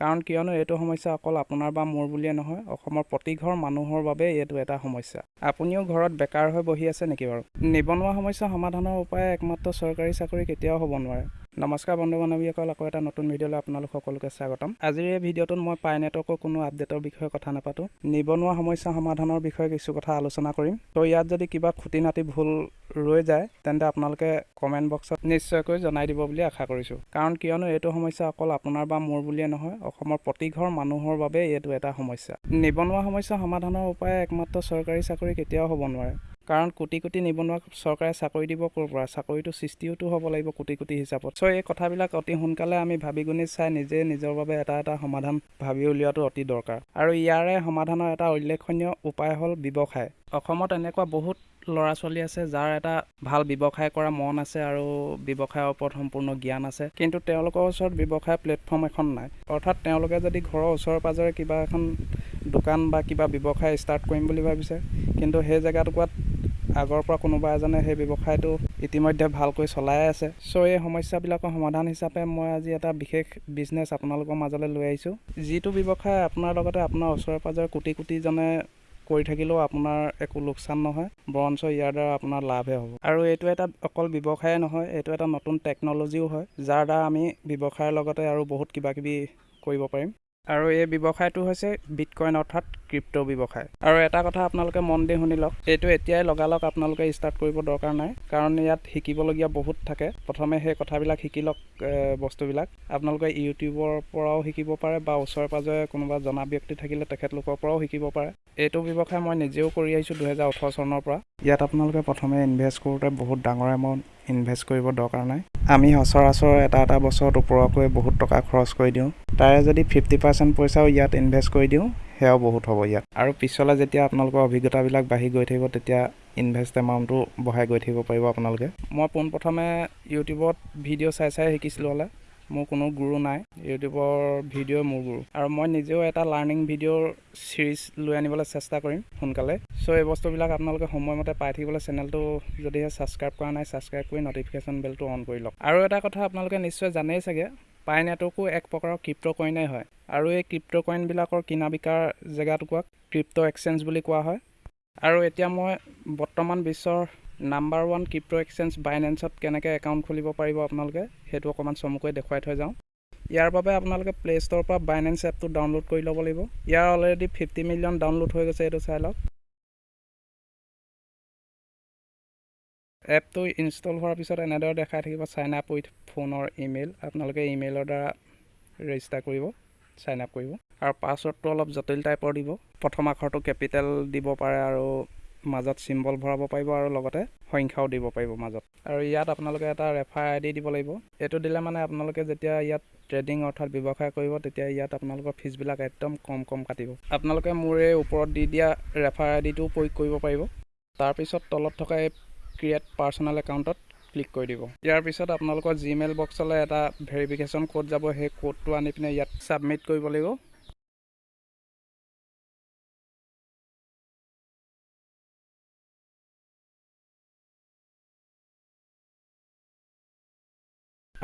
কাৰণ কিয়নো এইটো সমস্যা অকল আপোনাৰ বা মোৰ বুলিয়ে নহয় অসমৰ প্ৰতি ঘৰ মানুহৰ বাবে এইটো এটা সমস্যা। আপুনিও ঘৰত বেকাৰ হৈ বহি আছে নেকি বাৰু? নিবনুৱা সমস্যা সমাধানৰ উপায় একমাত্ৰ চৰকাৰী চাকৰি কেতিয়াও হ'ব নোৱাৰে। নমস্কাৰ বন্ধু বান্ধৱীসকল আকৌ এটা নতুন ভিডিঅ'লৈ আপোনালোক সকলোকে স্বাগতম। আজিৰ এই ভিডিঅ'টোত মই পাই নেটৱৰ্কৰ কোনো আপডেটৰ বিষয়ে কথা নাপাতো। নিবনুৱা সমস্যা সমাধানৰ বিষয়ে কিছু কথা আলোচনা কৰিম। ত' ইয়াত যদি কিবা খুটি নাটি ভুল ৰৈ যায় তেন্তে আপোনালোকে কমেণ্ট বক্সত নিশ্চয়কৈ জনাই দিব বুলি আশা কৰিছোঁ। কাৰণ কিয়নো এইটো সমস্যা অকল আপোনাৰ বা মোৰ বুলিয়ে নহয় অসমৰ প্ৰতি ঘৰ মানুহৰ বাবে এইটো এটা সমস্যা। নিবনুৱা সমস্যা সমাধানৰ উপায় একমাত্ৰ চৰকাৰী চাকৰি কেতিয়াও হ'ব নোৱাৰে। কাৰণ কোটি কোটি নিবনুৱাক চৰকাৰে চাকৰি দিব ক'ৰ পৰা? চাকৰিটো সৃষ্টিওতো হ'ব লাগিব কোটি কোটি হিচাপত। চ' এই কথাবিলাক অতি সোনকালে আমি ভাবি গুণি চাই নিজে নিজৰ বাবে এটা এটা সমাধান ভাবি উলিওৱাটো অতি দৰকাৰ। আৰু ইয়াৰে সমাধানৰ এটা উল্লেখনীয় উপায় হ'ল ব্যৱসায়। অসমত এনেকুৱা বহুত ল'ৰা ছোৱালী আছে যাৰ এটা ভাল ব্যৱসায় কৰা মন আছে আৰু ব্যৱসায়ৰ ওপৰত সম্পূৰ্ণ জ্ঞান আছে। কিন্তু তেওঁলোকৰ ওচৰত ব্যৱসায় প্লেটফৰ্ম এখন নাই। অৰ্থাৎ তেওঁলোকে যদি ঘৰৰ ওচৰে পাঁজৰে কিবা এখন দোকান বা কিবা ব্যৱসায় ষ্টাৰ্ট কৰিম বুলি ভাবিছে কিন্তু সেই জেগাটুকুৰাত আগৰ পৰা কোনোবা এজনে সেই ব্যৱসায়টো ইতিমধ্যে ভালকৈ চলাই আছে। চ' এই সমস্যাবিলাকৰ সমাধান হিচাপে মই আজি এটা বিশেষ বিজনেছ আপোনালোকৰ মাজলৈ লৈ আহিছোঁ। যিটো ব্যৱসায় আপোনাৰ লগতে আপোনাৰ ওচৰে পাঁজৰে কোটি কোটিজনে কৰি থাকিলেও আপোনাৰ একো লোকচান নহয় বৰঞ্চ ইয়াৰ দ্বাৰা আপোনাৰ লাভহে হ'ব। আৰু এইটো এটা অকল ব্যৱসায়ে নহয় এইটো এটা নতুন টেকন'লজিও হয় যাৰ দ্বাৰা আমি ব্যৱসায়ৰ লগতে আৰু বহুত কিবা কিবি কৰিব পাৰিম। আৰু এই ব্যৱসায়টো হৈছে বিটকইন অৰ্থাৎ ক্ৰিপ্ট' ব্যৱসায়। আৰু এটা কথা আপোনালোকে মন দি শুনি লওক এইটো এতিয়াই লগালগ আপোনালোকে ষ্টাৰ্ট কৰিব দৰকাৰ নাই কাৰণ ইয়াত শিকিবলগীয়া বহুত থাকে। প্ৰথমে সেই কথাবিলাক শিকি লওক বস্তুবিলাক। আপোনালোকে ইউটিউবৰ পৰাও শিকিব পাৰে বা ওচৰে পাঁজৰে কোনোবা জনা ব্যক্তি থাকিলে তেখেতলোকৰ পৰাও শিকিব পাৰে। এইটো ব্যৱসায় মই নিজেও কৰি আহিছোঁ দুহেজাৰ ওঠৰ চনৰ পৰা। ইয়াত আপোনালোকে প্ৰথমে ইনভেষ্ট কৰোঁতে বহুত ডাঙৰ এমাউণ্ট ইনভেষ্ট কৰিব দৰকাৰ নাই। আমি সচৰাচৰ এটা এটা বছৰত ওপৰকৈ বহুত টকা খৰচ কৰি দিওঁ। তাৰে যদি ফিফটি পাৰ্চেণ্ট পইচাও ইয়াত ইনভেষ্ট কৰি দিওঁ সেয়াও বহুত হ'ব ইয়াত। আৰু পিছলৈ যেতিয়া আপোনালোকৰ অভিজ্ঞতাবিলাক বাঢ়ি গৈ থাকিব তেতিয়া ইনভেষ্ট এমাউণ্টটো বঢ়াই গৈ থাকিব পাৰিব আপোনালোকে। মই পোনপ্ৰথমে ইউটিউবত ভিডিঅ' চাই চাই শিকিছিলোঁ হ'লে। মোৰ কোনো গুৰু নাই। ইউটিউবৰ ভিডিঅ' মোৰ গুৰু। আৰু মই নিজেও এটা লাৰ্ণিং ভিডিঅ'ৰ ছিৰিজ লৈ আনিবলৈ চেষ্টা কৰিম সোনকালে। চ' এই বস্তুবিলাক আপোনালোকে সময়মতে পাই থাকিবলৈ চেনেলটো যদিহে ছাবস্ক্ৰাইব কৰা নাই ছাবস্ক্ৰাইব কৰি নটিফিকেশ্যন বেলটো অন কৰি লওক। আৰু এটা কথা আপোনালোকে নিশ্চয় জানেই চাগে পাই এক প্ৰকাৰৰ ক্ৰিপ্ট' কইনেই হয়। আৰু এই ক্ৰিপ্ট' কইনবিলাকৰ কিনা বিকাৰ জেগাটুকুৰাক ক্ৰিপ্ট' এক্সেঞ্জ বুলি কোৱা হয়। আৰু এতিয়া মই বৰ্তমান বিশ্বৰ নাম্বাৰ ওৱান ক্ৰিপ্ট' এক্সেঞ্জ বাইনেন্সত কেনেকৈ একাউণ্ট খুলিব পাৰিব আপোনালোকে সেইটো অকণমান চমুকৈ দেখুৱাই থৈ যাওঁ। ইয়াৰ বাবে আপোনালোকে প্লে' ষ্ট'ৰৰ পৰা বাইনেন্স এপটো ডাউনলোড কৰি ল'ব লাগিব। ইয়াৰ অলৰেডি ফিফটি মিলিয়ন ডাউনলোড হৈ গৈছে এইটো চাই লওক। এপটো ইনষ্টল হোৱাৰ পিছত এনেদৰে দেখাই থাকিব চাইন আপ উইথ ফোনৰ ইমেইল আপোনালোকে ইমেইলৰ দ্বাৰা ৰেজিষ্টাৰ কৰিব চাইন আপ কৰিব। আৰু পাছৱৰ্ডটো অলপ জটিল টাইপৰ দিব। প্ৰথম আখৰটো কেপিটেল দিব পাৰে আৰু মাজত চিম্বল ভৰাব পাৰিব আৰু লগতে সংখ্যাও দিব পাৰিব মাজত। আৰু ইয়াত আপোনালোকে এটা ৰেফাৰ আই ডি দিব লাগিব। এইটো দিলে মানে আপোনালোকে যেতিয়া ইয়াত ট্ৰেডিং অৰ্থাৎ ব্যৱসায় কৰিব তেতিয়া ইয়াত আপোনালোকৰ ফিজবিলাক একদম কম কম কাটিব। আপোনালোকে মোৰ এই ওপৰত দি দিয়া ৰেফাৰ আই ডিটোও প্ৰয়োগ কৰিব পাৰিব। তাৰপিছত তলত থকা এই ক্ৰিয়েট পাৰ্চনেল একাউণ্টত ক্লিক কৰি দিব। ইয়াৰ পিছত আপোনালোকৰ জিমেইল বক্সলৈ এটা ভেৰিফিকেশ্যন ক'ড যাব। সেই ক'ডটো আনি পিনে ইয়াত ছাবমিট কৰিব লাগিব।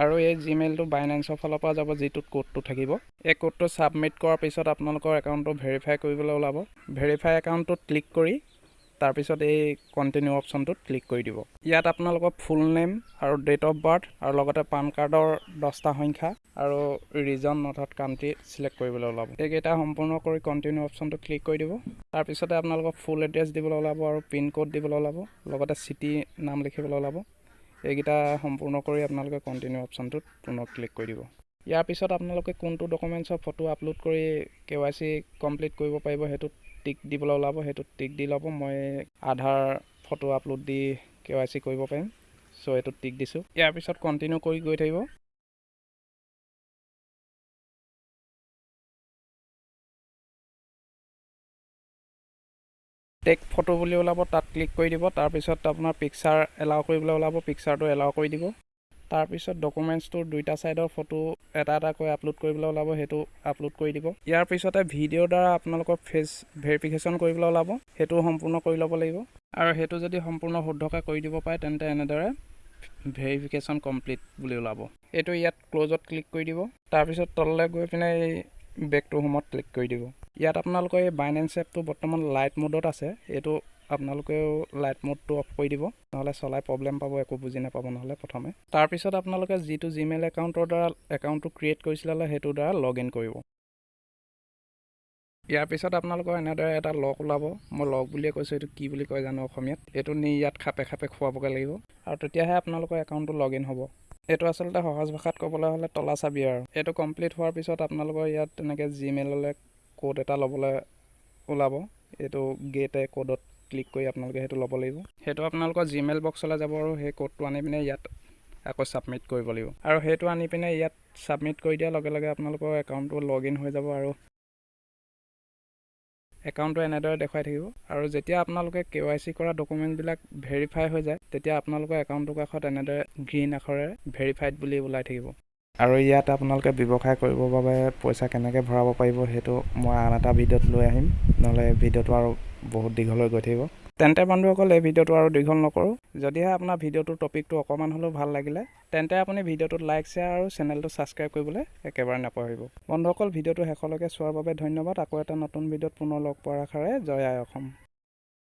আৰু এই জিমেইলটো বাইনেন্সৰ ফালৰ পৰা যাব যিটোত ক'ডটো থাকিব। এই ক'ডটো ছাবমিট কৰাৰ পিছত আপোনালোকৰ একাউণ্টটো ভেৰিফাই কৰিবলৈ ওলাব। ভেৰিফাই একাউণ্টটোত ক্লিক কৰি তাৰপিছত এই কণ্টিনিউ অপশ্যনটোত ক্লিক কৰি দিব। ইয়াত আপোনালোকৰ ফুল নেম আৰু ডেট অফ বাৰ্থ আৰু লগতে পান কাৰ্ডৰ দহটা সংখ্যা আৰু ৰিজন অৰ্থাৎ কাণ্ট্ৰি চিলেক্ট কৰিবলৈ ওলাব। এইকেইটা সম্পূৰ্ণ কৰি কণ্টিনিউ অপশ্যনটোত ক্লিক কৰি দিব। তাৰপিছতে আপোনালোকৰ ফুল এড্ৰেছ দিবলৈ ওলাব আৰু পিন ক'ড দিবলৈ ওলাব। লগতে চিটি নাম লিখিবলৈ ওলাব। এইকেইটা সম্পূৰ্ণ কৰি আপোনালোকে কণ্টিনিউ অপশ্যনটোত পুনৰ ক্লিক কৰি দিব। ইয়াৰ পিছত আপোনালোকে কোনটো ডকুমেণ্টছৰ ফটো আপলোড কৰি কে ৱাই চি কমপ্লিট কৰিব পাৰিব সেইটোত টিক দিবলৈ ওলাব সেইটোত টিক দি ল'ব। মই আধাৰ ফটো আপলোড দি কে ৱাই চি কৰিব পাৰিম চ' এইটোত টিক দিছোঁ। ইয়াৰ পিছত কণ্টিনিউ কৰি গৈ থাকিব। টেক ফটো বুলি ওলাব তাত ক্লিক কৰি দিব তাৰপিছত আপোনাৰ পিকচাৰ এলাউ কৰিবলৈ ওলাব পিকচাৰটো এলাউ কৰি দিব। তাৰপিছত ডকুমেণ্টছটোৰ দুইটা ছাইডৰ ফটো এটা এটাকৈ আপলোড কৰিবলৈ ওলাব সেইটো আপলোড কৰি দিব। ইয়াৰ পিছতে ভিডিঅ'ৰ দ্বাৰা আপোনালোকৰ ফেচ ভেৰিফিকেশ্যন কৰিবলৈ ওলাব সেইটো সম্পূৰ্ণ কৰি ল'ব লাগিব। আৰু সেইটো যদি সম্পূৰ্ণ শুদ্ধকৈ কৰি দিব পাৰে তেন্তে এনেদৰে ভেৰিফিকেশ্যন কমপ্লিট বুলি ওলাব। এইটো ইয়াত ক্ল'জত ক্লিক কৰি দিব। তাৰপিছত তললৈ গৈ পিনে এই বেক টু হোমত ক্লিক কৰি দিব। ইয়াত আপোনালোকৰ এই বাইনেন্স এপটো বৰ্তমান লাইট মোডত আছে। এইটো আপোনালোকেও লাইট মোডটো অফ কৰি দিব নহ'লে চলাই প্ৰব্লেম পাব একো বুজি নাপাব নহ'লে প্ৰথমে। তাৰপিছত আপোনালোকে যিটো জিমেইল একাউণ্টৰ দ্বাৰা একাউণ্টটো ক্ৰিয়েট কৰিছিলে সেইটোৰ দ্বাৰা লগ ইন কৰিব। ইয়াৰ পিছত আপোনালোকৰ এনেদৰে এটা লগ ওলাব মই লগ বুলিয়ে কৈছোঁ এইটো কি বুলি কয় জানো অসমীয়াত। এইটো নি ইয়াত খাপে খাপে খুৱাবগৈ লাগিব। আৰু তেতিয়াহে আপোনালোকৰ একাউণ্টটো লগ ইন হ'ব। এইটো আচলতে সহজ ভাষাত ক'বলৈ হ'লে তলা চাবি আৰু এইটো কমপ্লিট হোৱাৰ পিছত আপোনালোকৰ ইয়াত তেনেকৈ জিমেইললৈ ক'ড এটা ল'বলৈ ওলাব। এইটো গেটে ক'ডত ক্লিক কৰি আপোনালোকে সেইটো ল'ব লাগিব। সেইটো আপোনালোকৰ জিমেইল বক্সলৈ যাব আৰু সেই ক'ডটো আনি পিনে ইয়াত আকৌ ছাবমিট কৰিব লাগিব। আৰু সেইটো আনি পিনে ইয়াত ছাবমিট কৰি দিয়াৰ লগে লগে আপোনালোকৰ একাউণ্টটো লগ হৈ যাব আৰু একাউণ্টটো এনেদৰে দেখুৱাই থাকিব। আৰু যেতিয়া আপোনালোকে কে ৱাই চি কৰা ডকুমেণ্টবিলাক ভেৰিফাই হৈ যায় তেতিয়া আপোনালোকৰ একাউণ্টটোৰ কাষত এনেদৰে গ্ৰীণ আখৰেৰে ভেৰিফাইড বুলি ওলাই থাকিব। আৰু ইয়াত আপোনালোকে ব্যৱসায় কৰিবৰ বাবে পইচা কেনেকৈ ভৰাব পাৰিব সেইটো মই আন এটা ভিডিঅ'ত লৈ আহিম। নহ'লে ভিডিঅ'টো আৰু বহুত দীঘল গৈ থাকিব। তেন্তে বন্ধুসকল এই ভিডিঅ'টো আৰু দীঘল নকৰোঁ। যদিহে আপোনাৰ ভিডিঅ'টোৰ টপিকটো অকণমান হ'লেও ভাল লাগিলে তেন্তে আপুনি ভিডিঅ'টোত লাইক শ্বেয়াৰ আৰু চেনেলটো ছাবস্ক্ৰাইব কৰিবলৈ একেবাৰে নাপাহৰিব। বন্ধুসকল ভিডিঅ'টো শেষলৈকে চোৱাৰ বাবে ধন্যবাদ। আকৌ এটা নতুন ভিডিঅ'ত পুনৰ লগ পোৱাৰ আশাৰে জয় আই অসম।